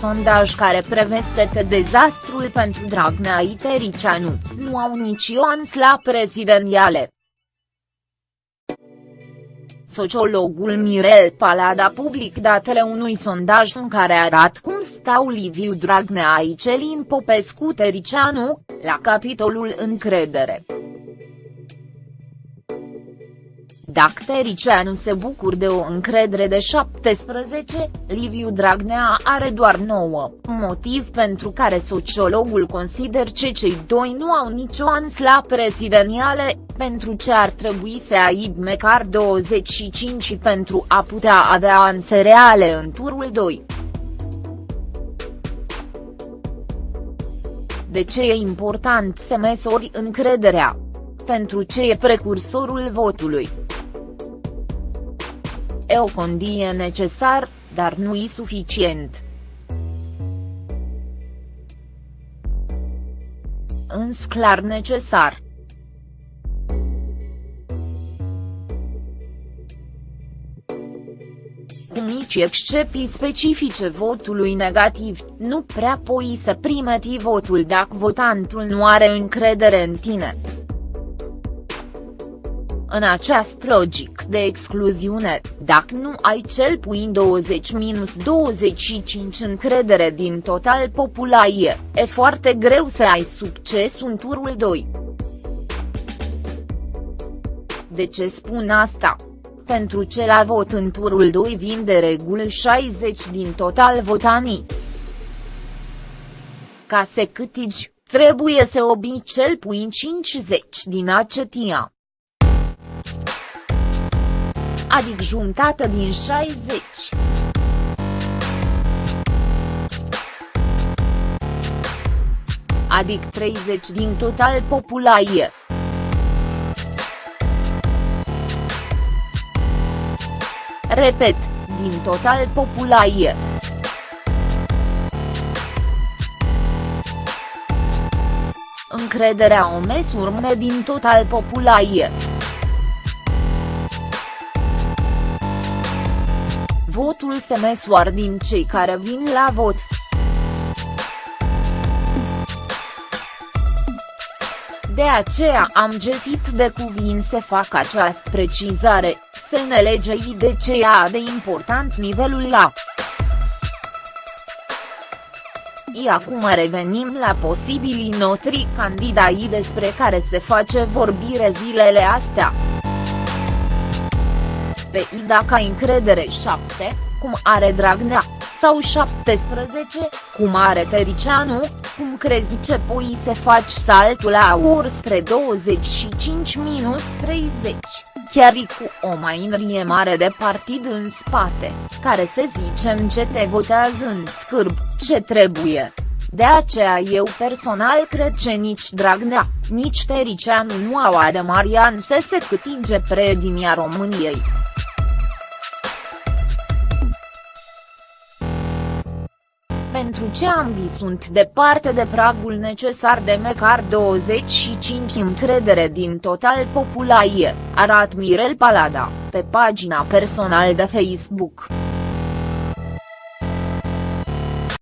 sondaj care prevestete dezastrul pentru Dragnea Itericianu, nu au nici ioans la prezidențiale. Sociologul Mirel Palada public datele unui sondaj în care arată cum stau Liviu Dragnea Aicelin Popescu Tericianu, la capitolul încredere. Dacă Tericianu se bucur de o încredere de 17, Liviu Dragnea are doar 9, motiv pentru care sociologul consider că cei doi nu au nicio ans la prezidențiale, pentru ce ar trebui să aibă măcar 25 pentru a putea avea anse reale în turul 2. De ce e important să măsori încrederea? Pentru ce e precursorul votului. E o condie necesar, dar nu e suficient. Îns clar necesar. Cu mici excepții specifice votului negativ, nu prea poți să primeti votul dacă votantul nu are încredere în tine. În această logic de excluziune, dacă nu ai cel puțin 20-25 încredere din total populație, e foarte greu să ai succes în turul 2. De ce spun asta? Pentru ce la vot în turul 2 vin de regulă 60 din total votanii. Ca să câtigi, trebuie să obi cel puțin 50 din acetia adică jumătate din 60. Adică 30 din total populație. Repet, din total populație. Încrederea o mesurme din total populație. Votul se măsoară din cei care vin la vot. De aceea am găsit de cuvin să fac această precizare, să ne legei de ce e de important nivelul la. I acum revenim la posibilii notri candidai despre care se face vorbire zilele astea pe I dacă ai încredere 7, cum are Dragnea, sau 17, cum are Tericianu, cum crezi ce poi să faci saltul la ur spre 25 minus 30, chiar cu o mainrie mare de partid în spate, care să zicem ce te votează în scârb, ce trebuie. De aceea eu personal cred că nici Dragnea, nici Tericianu nu au ademarian să se câtige predinia României. Pentru ce ambii sunt departe de pragul necesar de măcar 25 încredere din total populație, arată Mirel Palada, pe pagina personal de Facebook.